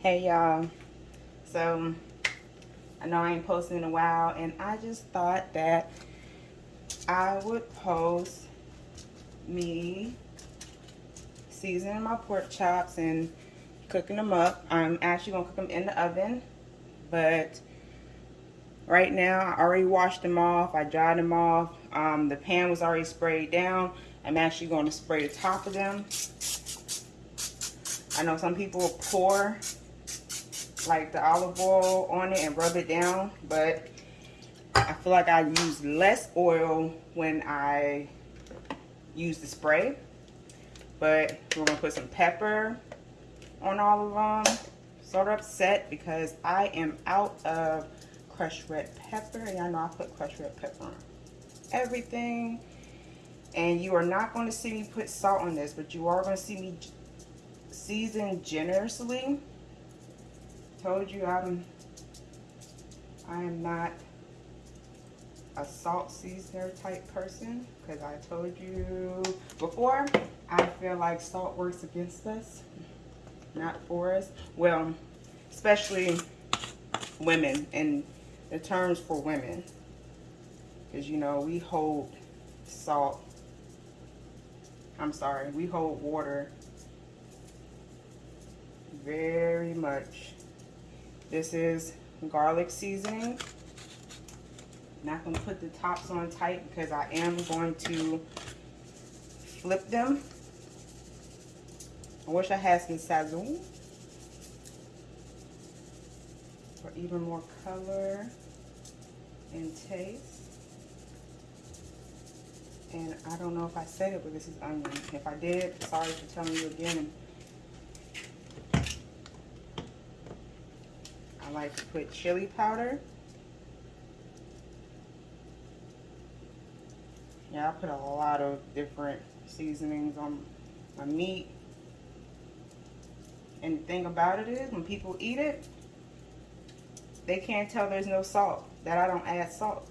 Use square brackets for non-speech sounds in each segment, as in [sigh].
Hey y'all. So I know I ain't posting in a while and I just thought that I would post me seasoning my pork chops and cooking them up. I'm actually gonna cook them in the oven, but right now I already washed them off. I dried them off. Um, the pan was already sprayed down. I'm actually going to spray the top of them. I know some people pour like the olive oil on it and rub it down, but I feel like I use less oil when I use the spray. But we're gonna put some pepper on all of them. Sort of upset because I am out of crushed red pepper. And I know I put crushed red pepper on everything. And you are not going to see me put salt on this, but you are going to see me season generously. Told you I'm I am not a salt seasoner type person because I told you before I feel like salt works against us not for us. Well especially women and the terms for women because you know we hold salt I'm sorry we hold water very much this is garlic seasoning. Not going to put the tops on tight because I am going to flip them. I wish I had some Sazon for even more color and taste. And I don't know if I said it, but this is onion. If I did, sorry for telling you again. I like to put chili powder. Yeah, I put a lot of different seasonings on my meat. And the thing about it is, when people eat it, they can't tell there's no salt, that I don't add salt.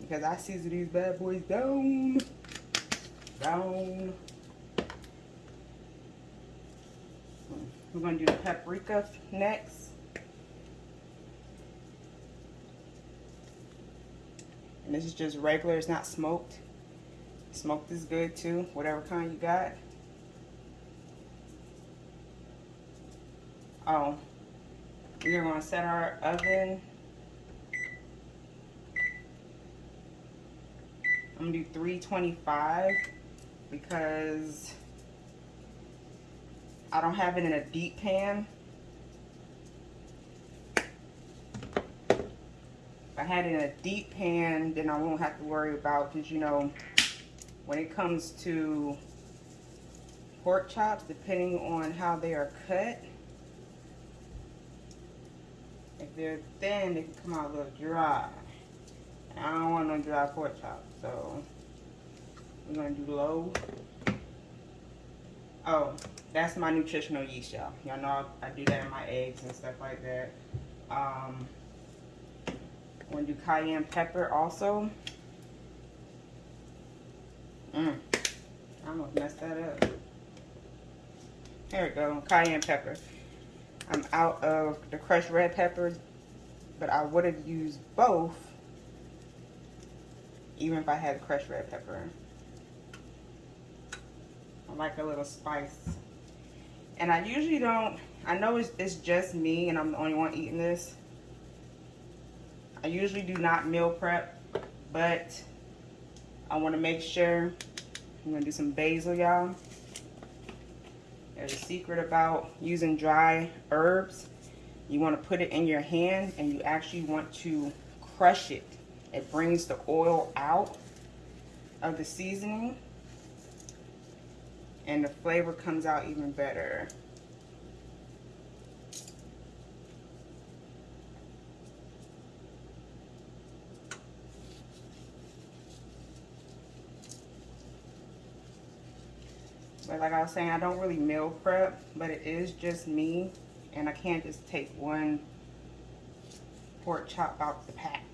Because I season these bad boys down, down. We're going to do the paprika next. And this is just regular, it's not smoked. Smoked is good too, whatever kind you got. Oh, we're to set our oven. I'm to do 325 because I don't have it in a deep pan. I had it in a deep pan, then I won't have to worry about, because you know, when it comes to pork chops, depending on how they are cut, if they're thin, they can come out a little dry. And I don't want no dry pork chops, so we're to do low. Oh, that's my nutritional yeast, y'all. Y'all know I, I, do that in my eggs and stuff like that. Um, I'm going to do cayenne pepper also. Mm. I almost messed that up. There we go, cayenne pepper. I'm out of the crushed red peppers, but I would have used both even if I had crushed red pepper. I like a little spice. And I usually don't, I know it's, it's just me and I'm the only one eating this. I usually do not meal prep, but I want to make sure. I'm going to do some basil, y'all. There's a secret about using dry herbs. You want to put it in your hand and you actually want to crush it. It brings the oil out of the seasoning and the flavor comes out even better. But like I was saying, I don't really meal prep, but it is just me. And I can't just take one pork chop out the pack.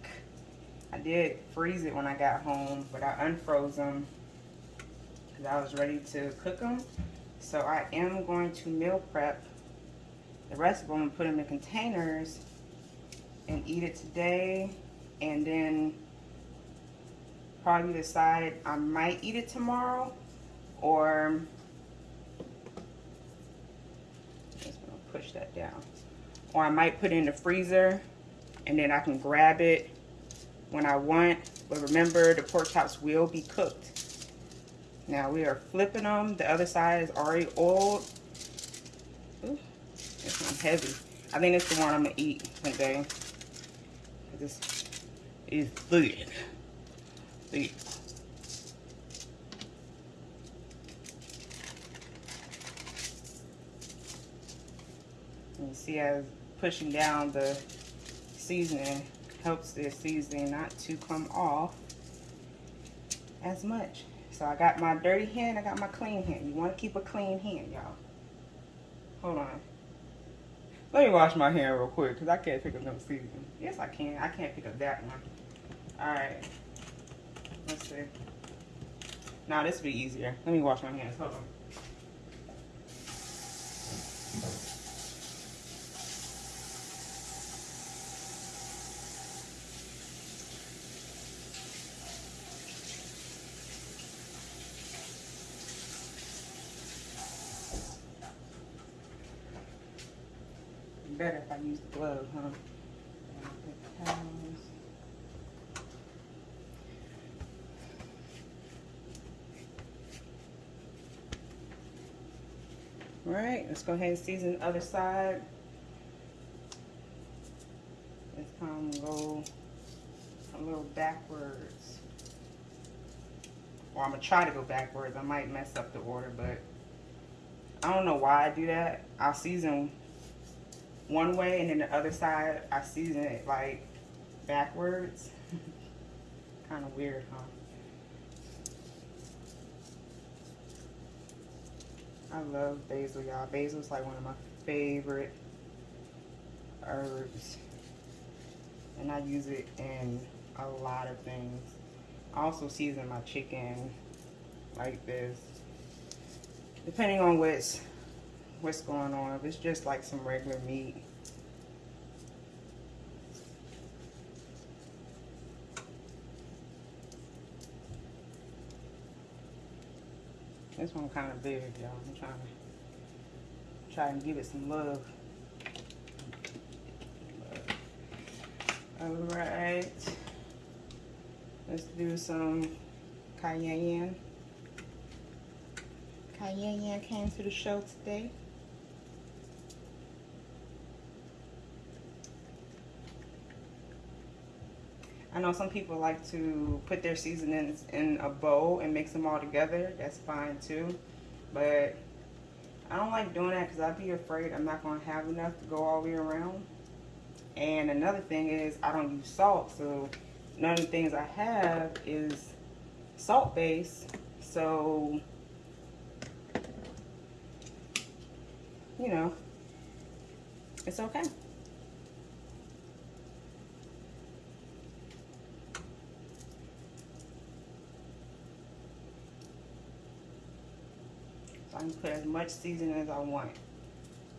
I did freeze it when I got home, but I unfroze them because I was ready to cook them. So I am going to meal prep The rest of them, I'm put them in containers and eat it today. And then probably decide I might eat it tomorrow or just gonna push that down. Or I might put in the freezer and then I can grab it when I want. But remember, the pork chops will be cooked. Now we are flipping them. The other side is already oiled. This one's heavy. I think it's the one I'm gonna eat today. This is thick. Thick. You see as pushing down the seasoning helps the seasoning not to come off as much. So I got my dirty hand, I got my clean hand. You want to keep a clean hand, y'all. Hold on. Let me wash my hand real quick because I can't pick up no seasoning. Yes, I can. I can't pick up that one. All right. Let's see. Now this will be easier. Let me wash my hands. Hold on. Better if I use the glove, huh? All right, let's go ahead and season the other side. Let's come go a little backwards. Or I'm gonna try to go backwards. I might mess up the order, but I don't know why I do that. I'll season one way and then the other side I season it like backwards. [laughs] kind of weird, huh? I love basil, y'all. Basil is like one of my favorite herbs. And I use it in a lot of things. I also season my chicken like this. Depending on what's what's going on. If it's just like some regular meat. This one kind of big, y'all. I'm trying to try and give it some love. All right. Let's do some cayenne. Cayenne came to the show today. I know some people like to put their seasonings in a bowl and mix them all together. That's fine too. But I don't like doing that because I'd be afraid I'm not going to have enough to go all the way around. And another thing is I don't use salt. So none of the things I have is salt based. So, you know, it's okay. Can put as much seasoning as I want.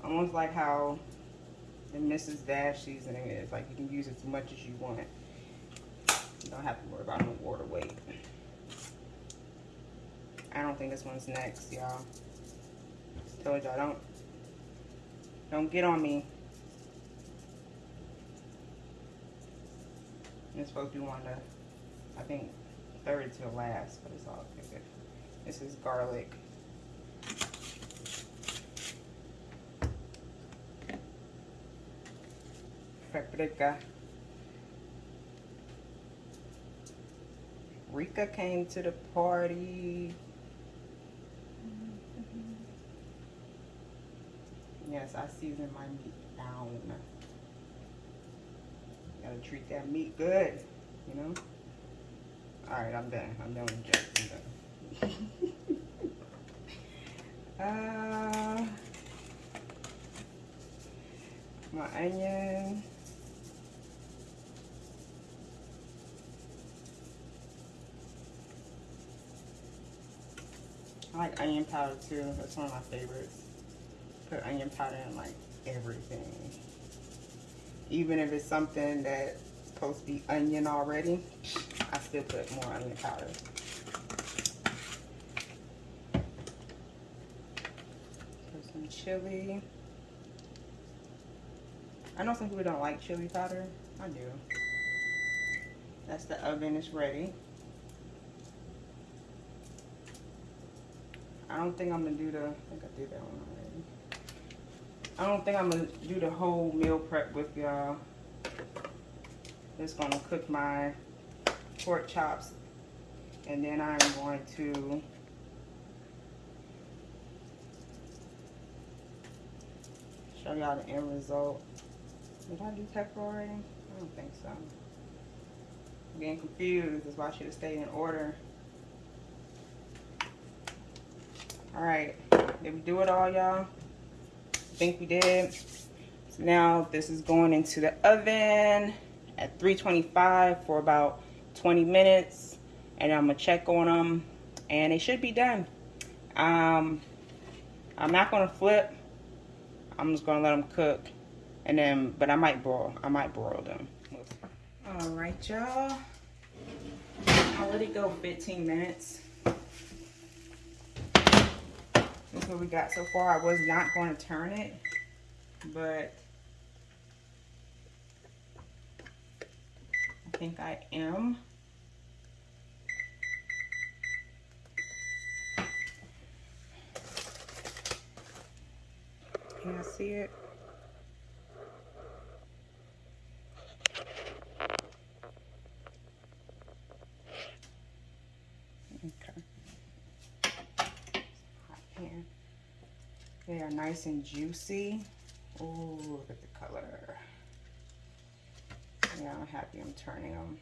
Almost like how the Mrs. Dash seasoning is. Like you can use as much as you want. You don't have to worry about no water weight. I don't think this one's next, y'all. Told y'all, don't, don't get on me. It's supposed to be one of I think, third to last, but it's all good. This is garlic. Paprika. Rika came to the party. Yes, I season my meat down. Gotta treat that meat good, you know? Alright, I'm done. I'm done with Jack. I'm done. [laughs] uh, my onion. I like onion powder too. That's one of my favorites. Put onion powder in like everything. Even if it's something that's supposed to be onion already, I still put more onion powder. Put some chili. I know some people don't like chili powder. I do. That's the oven is ready. I don't think I'm gonna do the, I think I did that one already. I don't think I'm gonna do the whole meal prep with y'all. Just gonna cook my pork chops and then I'm going to show y'all the end result. Did I do pepper already? I don't think so. I'm getting confused. That's why I should have stayed in order. Alright, did we do it all, y'all? think we did. So now this is going into the oven at 325 for about 20 minutes. And I'm to check on them. And they should be done. Um, I'm not to flip. I'm just to let them cook. And then, but I might broil. I might broil them. All right, y'all. I'll let it go 15 minutes. That's what we got so far. I was not going to turn it, but I think I am. Can I see it? They are nice and juicy. Oh, look at the color. Yeah, I'm happy I'm turning them.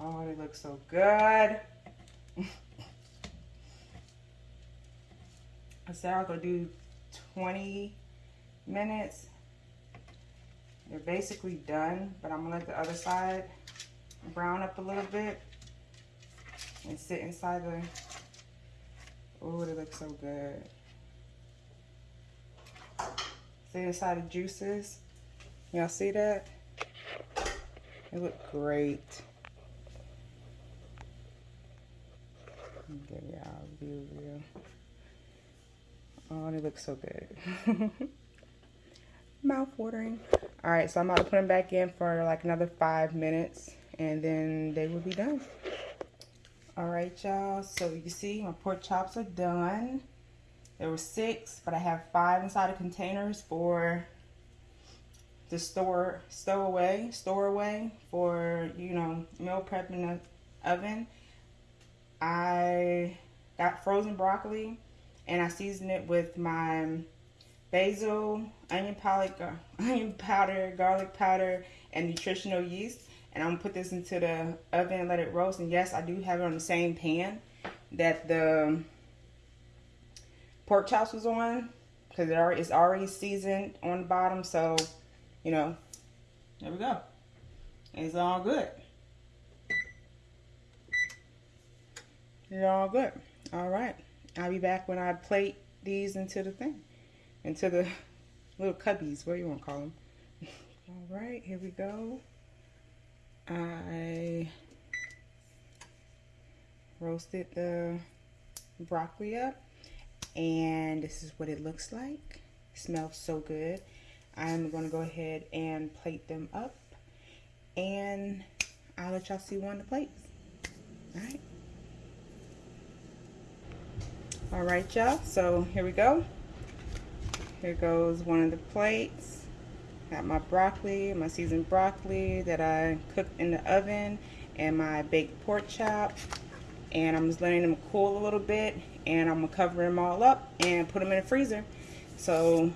Oh, they look so good. [laughs] I said I'll go do 20 minutes. They're basically done, but I'm gonna let the other side brown up a little bit and sit inside the Oh, they look so good. See inside the juices? Y'all see that? They look great. Give y'all a view view. Oh, they look so good. [laughs] Mouth watering. All right, so I'm about to put them back in for like another five minutes and then they will be done. All right, y'all. So you see my pork chops are done. There were six, but I have five inside of containers for the store, stow away, store away for, you know, meal prep in the oven. I got frozen broccoli and I seasoned it with my basil, onion powder, [laughs] onion powder, garlic powder, and nutritional yeast and I'm gonna put this into the oven and let it roast. And yes, I do have it on the same pan that the um, pork chops was on because it already, it's already seasoned on the bottom. So, you know, there we go. It's all good. It's all good. All right. I'll be back when I plate these into the thing, into the [laughs] little cubbies, what you want to call them. [laughs] all right, here we go. I roasted the broccoli up and this is what it looks like. It smells so good. I'm going to go ahead and plate them up and I'll let y'all see one of the plates. Alright. Alright y'all, so here we go. Here goes one of the plates. Got my broccoli, my seasoned broccoli that I cooked in the oven and my baked pork chop. And I'm just letting them cool a little bit and I'm gonna cover them all up and put them in the freezer. So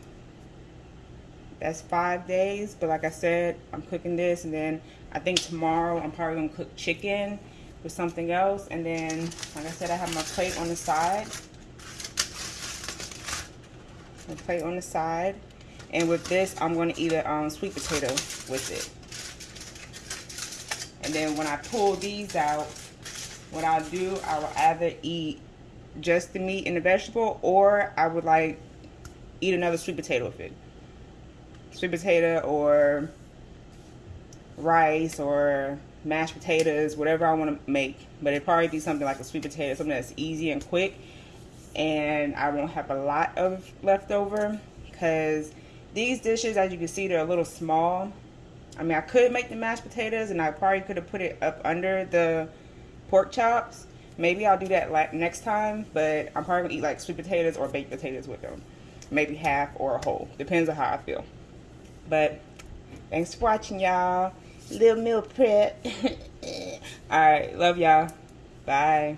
that's five days, but like I said, I'm cooking this and then I think tomorrow I'm probably gonna cook chicken with something else. And then, like I said, I have my plate on the side. My plate on the side. And with this, I'm going to eat a um, sweet potato with it. And then when I pull these out, what I'll do, I will either eat just the meat and the vegetable, or I would like eat another sweet potato with it. Sweet potato or rice or mashed potatoes, whatever I want to make. But it'd probably be something like a sweet potato, something that's easy and quick. And I won't have a lot of leftover because these dishes, as you can see, they're a little small. I mean, I could make the mashed potatoes and I probably could have put it up under the pork chops. Maybe I'll do that next time, but I'm probably to eat like sweet potatoes or baked potatoes with them. Maybe half or a whole. Depends on how I feel. But thanks for watching, y'all. Little meal prep. [laughs] All right. Love y'all. Bye.